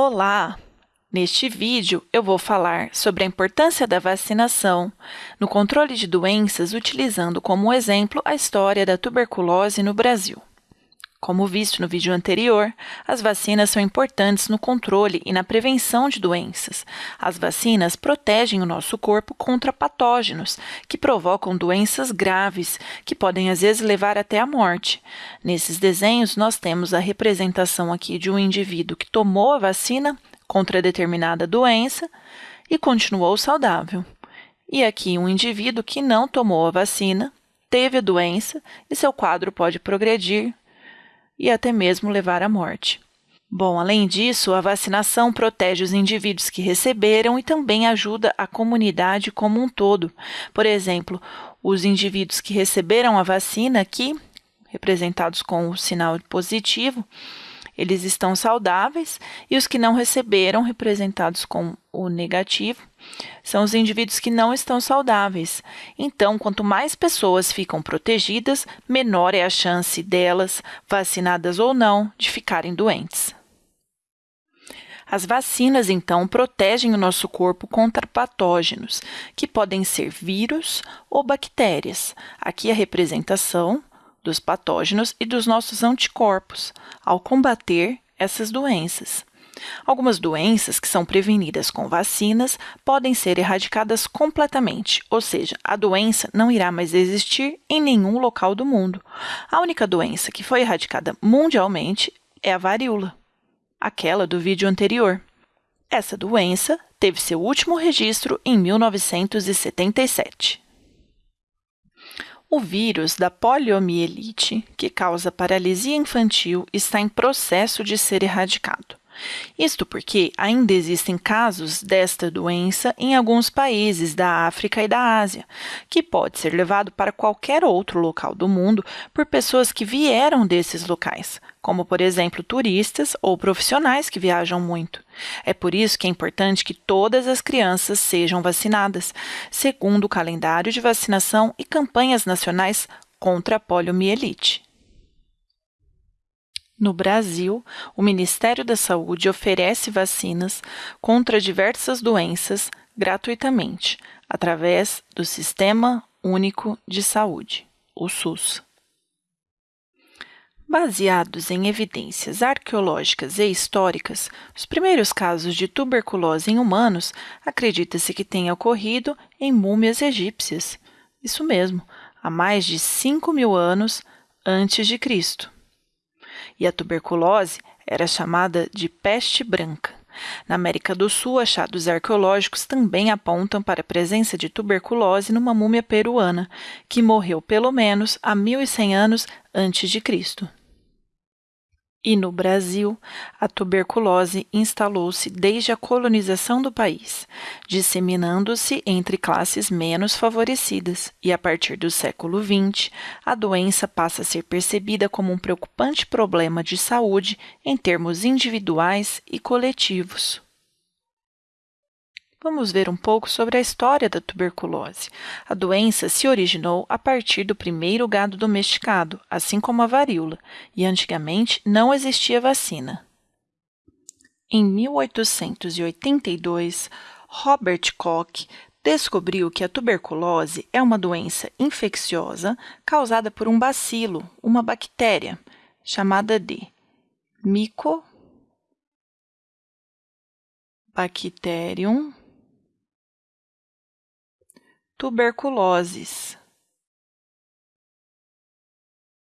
Olá! Neste vídeo, eu vou falar sobre a importância da vacinação no controle de doenças, utilizando como exemplo a história da tuberculose no Brasil. Como visto no vídeo anterior, as vacinas são importantes no controle e na prevenção de doenças. As vacinas protegem o nosso corpo contra patógenos que provocam doenças graves, que podem às vezes levar até a morte. Nesses desenhos, nós temos a representação aqui de um indivíduo que tomou a vacina contra determinada doença e continuou saudável. E aqui um indivíduo que não tomou a vacina, teve a doença e seu quadro pode progredir e até mesmo levar à morte. Bom, além disso, a vacinação protege os indivíduos que receberam e também ajuda a comunidade como um todo. Por exemplo, os indivíduos que receberam a vacina aqui, representados com o sinal positivo, eles estão saudáveis, e os que não receberam, representados com o negativo, são os indivíduos que não estão saudáveis. Então, quanto mais pessoas ficam protegidas, menor é a chance delas, vacinadas ou não, de ficarem doentes. As vacinas, então, protegem o nosso corpo contra patógenos, que podem ser vírus ou bactérias. Aqui a representação dos patógenos e dos nossos anticorpos ao combater essas doenças. Algumas doenças que são prevenidas com vacinas podem ser erradicadas completamente, ou seja, a doença não irá mais existir em nenhum local do mundo. A única doença que foi erradicada mundialmente é a varíola, aquela do vídeo anterior. Essa doença teve seu último registro em 1977. O vírus da poliomielite, que causa paralisia infantil, está em processo de ser erradicado. Isto porque ainda existem casos desta doença em alguns países da África e da Ásia, que pode ser levado para qualquer outro local do mundo por pessoas que vieram desses locais, como, por exemplo, turistas ou profissionais que viajam muito. É por isso que é importante que todas as crianças sejam vacinadas, segundo o calendário de vacinação e campanhas nacionais contra a poliomielite. No Brasil, o Ministério da Saúde oferece vacinas contra diversas doenças gratuitamente, através do Sistema Único de Saúde, o SUS. Baseados em evidências arqueológicas e históricas, os primeiros casos de tuberculose em humanos acredita-se que tenha ocorrido em múmias egípcias. Isso mesmo, há mais de 5 mil anos antes de Cristo e a tuberculose era chamada de peste branca. Na América do Sul, achados arqueológicos também apontam para a presença de tuberculose numa múmia peruana, que morreu pelo menos há 1100 anos antes de Cristo. E no Brasil, a tuberculose instalou-se desde a colonização do país, disseminando-se entre classes menos favorecidas, e a partir do século XX, a doença passa a ser percebida como um preocupante problema de saúde em termos individuais e coletivos. Vamos ver um pouco sobre a história da tuberculose. A doença se originou a partir do primeiro gado domesticado, assim como a varíola, e antigamente não existia vacina. Em 1882, Robert Koch descobriu que a tuberculose é uma doença infecciosa causada por um bacilo, uma bactéria, chamada de Mycobacterium tuberculoses.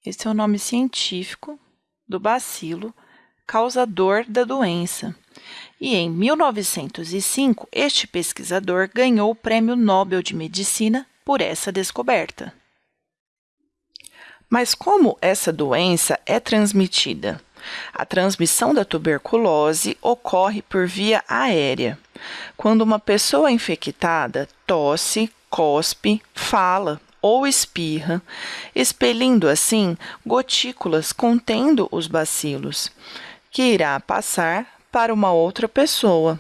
Esse é o nome científico do bacilo causador da doença. E em 1905, este pesquisador ganhou o Prêmio Nobel de Medicina por essa descoberta. Mas como essa doença é transmitida? A transmissão da tuberculose ocorre por via aérea. Quando uma pessoa infectada tosse, cospe, fala ou espirra, expelindo assim gotículas contendo os bacilos, que irá passar para uma outra pessoa.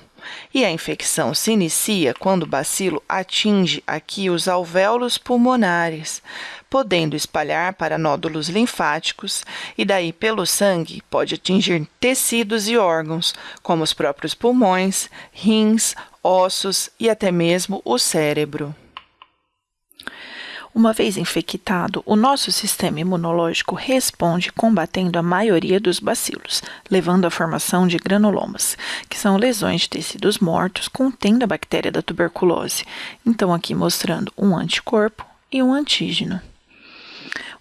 e a infecção se inicia quando o bacilo atinge aqui os alvéolos pulmonares, podendo espalhar para nódulos linfáticos e daí pelo sangue pode atingir tecidos e órgãos, como os próprios pulmões, rins, ossos e até mesmo o cérebro. Uma vez infectado, o nosso sistema imunológico responde combatendo a maioria dos bacilos, levando à formação de granulomas, que são lesões de tecidos mortos contendo a bactéria da tuberculose. Então, aqui mostrando um anticorpo e um antígeno.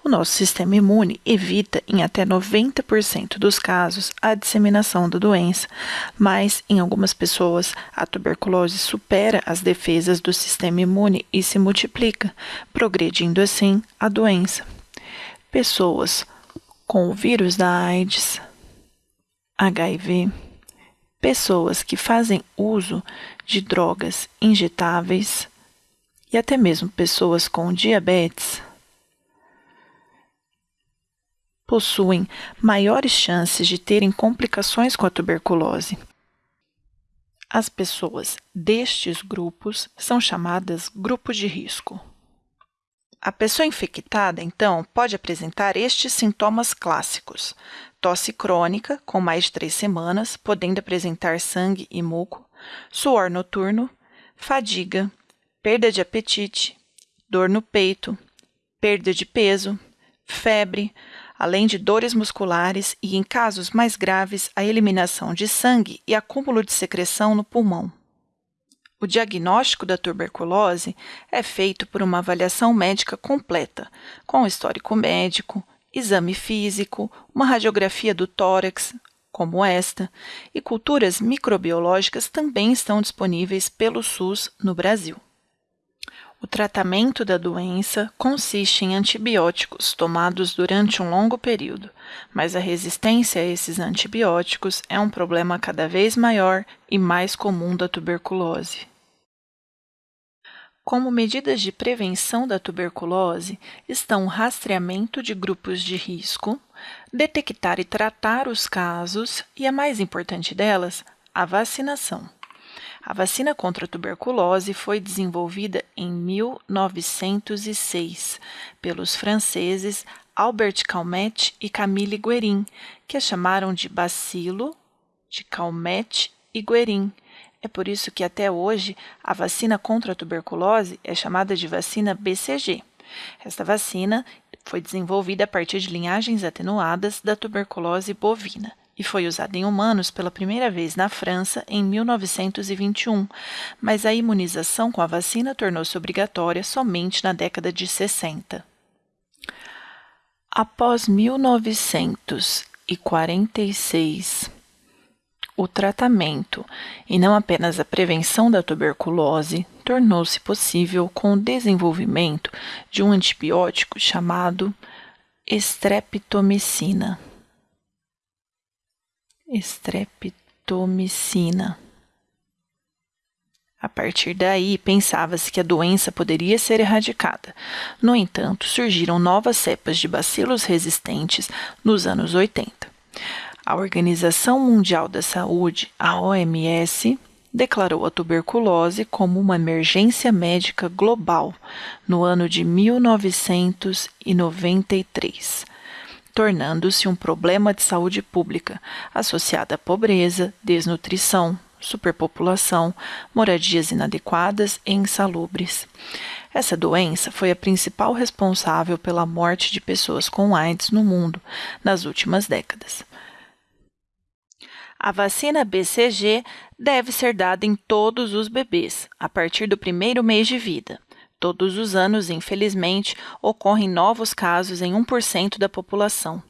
O nosso sistema imune evita, em até 90% dos casos, a disseminação da doença, mas em algumas pessoas a tuberculose supera as defesas do sistema imune e se multiplica, progredindo assim a doença. Pessoas com o vírus da AIDS, HIV, pessoas que fazem uso de drogas injetáveis e até mesmo pessoas com diabetes possuem maiores chances de terem complicações com a tuberculose. As pessoas destes grupos são chamadas grupos de risco. A pessoa infectada, então, pode apresentar estes sintomas clássicos: tosse crônica, com mais de três semanas, podendo apresentar sangue e muco, suor noturno, fadiga, perda de apetite, dor no peito, perda de peso, febre, além de dores musculares e, em casos mais graves, a eliminação de sangue e acúmulo de secreção no pulmão. O diagnóstico da tuberculose é feito por uma avaliação médica completa, com histórico médico, exame físico, uma radiografia do tórax, como esta, e culturas microbiológicas também estão disponíveis pelo SUS no Brasil. O tratamento da doença consiste em antibióticos tomados durante um longo período, mas a resistência a esses antibióticos é um problema cada vez maior e mais comum da tuberculose. Como medidas de prevenção da tuberculose estão o rastreamento de grupos de risco, detectar e tratar os casos e a mais importante delas, a vacinação. A vacina contra a tuberculose foi desenvolvida em 1906 pelos franceses Albert Calmette e Camille Guerin, que a chamaram de bacilo de Calmette e Guerin. É por isso que até hoje a vacina contra a tuberculose é chamada de vacina BCG. Esta vacina foi desenvolvida a partir de linhagens atenuadas da tuberculose bovina e foi usada em humanos pela primeira vez na França em 1921, mas a imunização com a vacina tornou-se obrigatória somente na década de 60. Após 1946, o tratamento, e não apenas a prevenção da tuberculose, tornou-se possível com o desenvolvimento de um antibiótico chamado estreptomicina estreptomicina. A partir daí, pensava-se que a doença poderia ser erradicada. No entanto, surgiram novas cepas de bacilos resistentes nos anos 80. A Organização Mundial da Saúde, a OMS, declarou a tuberculose como uma emergência médica global no ano de 1993 tornando-se um problema de saúde pública associado à pobreza, desnutrição, superpopulação, moradias inadequadas e insalubres. Essa doença foi a principal responsável pela morte de pessoas com AIDS no mundo nas últimas décadas. A vacina BCG deve ser dada em todos os bebês a partir do primeiro mês de vida. Todos os anos, infelizmente, ocorrem novos casos em 1% da população.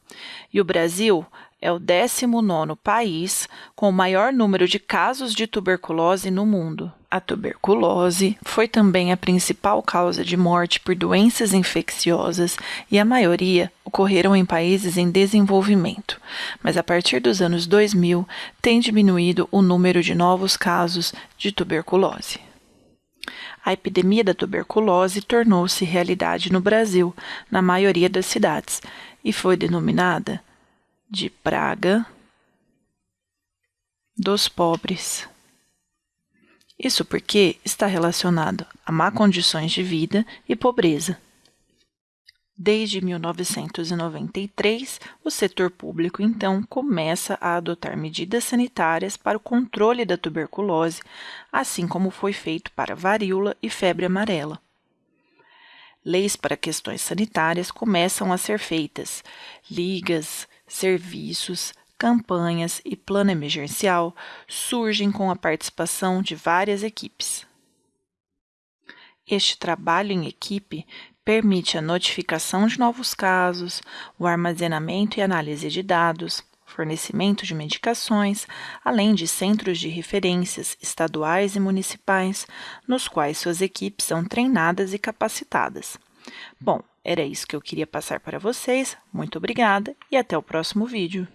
E o Brasil é o 19 país com o maior número de casos de tuberculose no mundo. A tuberculose foi também a principal causa de morte por doenças infecciosas e a maioria ocorreram em países em desenvolvimento. Mas a partir dos anos 2000 tem diminuído o número de novos casos de tuberculose a epidemia da tuberculose tornou-se realidade no Brasil, na maioria das cidades, e foi denominada de praga dos pobres. Isso porque está relacionado a má condições de vida e pobreza. Desde 1993, o setor público, então, começa a adotar medidas sanitárias para o controle da tuberculose, assim como foi feito para varíola e febre amarela. Leis para questões sanitárias começam a ser feitas, ligas, serviços, campanhas e plano emergencial surgem com a participação de várias equipes. Este trabalho em equipe permite a notificação de novos casos, o armazenamento e análise de dados, fornecimento de medicações, além de centros de referências estaduais e municipais, nos quais suas equipes são treinadas e capacitadas. Bom, era isso que eu queria passar para vocês. Muito obrigada e até o próximo vídeo.